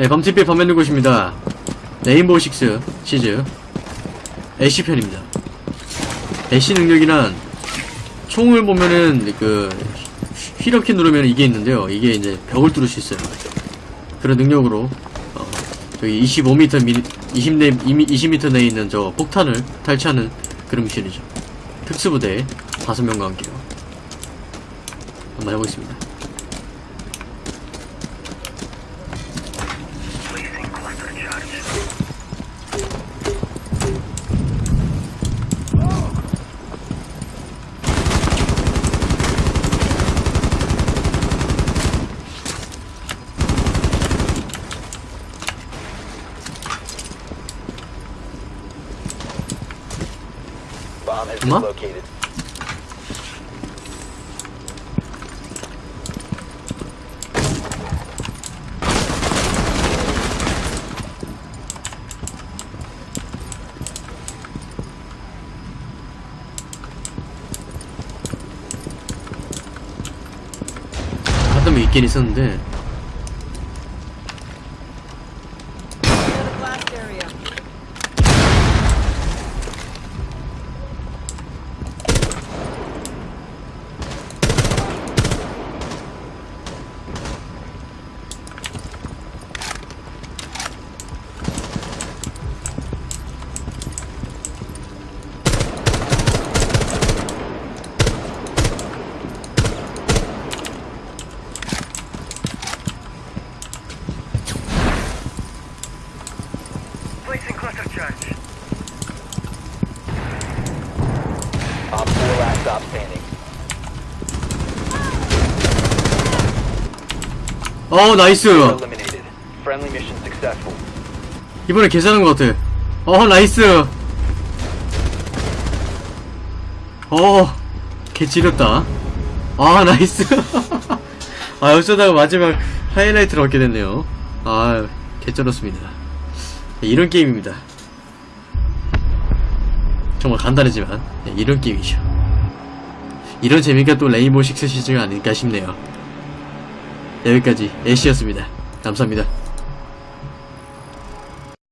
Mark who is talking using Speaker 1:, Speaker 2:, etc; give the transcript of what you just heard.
Speaker 1: 네, 밤TV의 밤에는 곳입니다. 레인보우 식스 시즈 애쉬 편입니다. 애쉬 능력이란 총을 보면은 그 휘렇게 누르면 이게 있는데요. 이게 이제 벽을 뚫을 수 있어요. 그런 능력으로 어, 저기 25m 미, 20 내 20m 내에 있는 저 폭탄을 탈취하는 그런 미션이죠. 특수부대 5명과 함께요. 한번 해보겠습니다.
Speaker 2: Located.
Speaker 1: 가끔은 있긴 있었는데
Speaker 2: Op 4 last stop standing.
Speaker 1: 어 나이스
Speaker 2: Eliminated. Friendly mission successful.
Speaker 1: 이번에 괜찮은 것 같아. 어 나이스. 어 개찌렸다. 아 나이스. 아 어쩌다가 마지막 하이라이트를 얻게 됐네요. 아 개쩔었습니다. 이런 게임입니다 정말 간단하지만 네, 이런 게임이죠. 이런 재미가 또 레인보우 식스 시즈가 아닐까 싶네요. 여기까지 애쉬였습니다. 감사합니다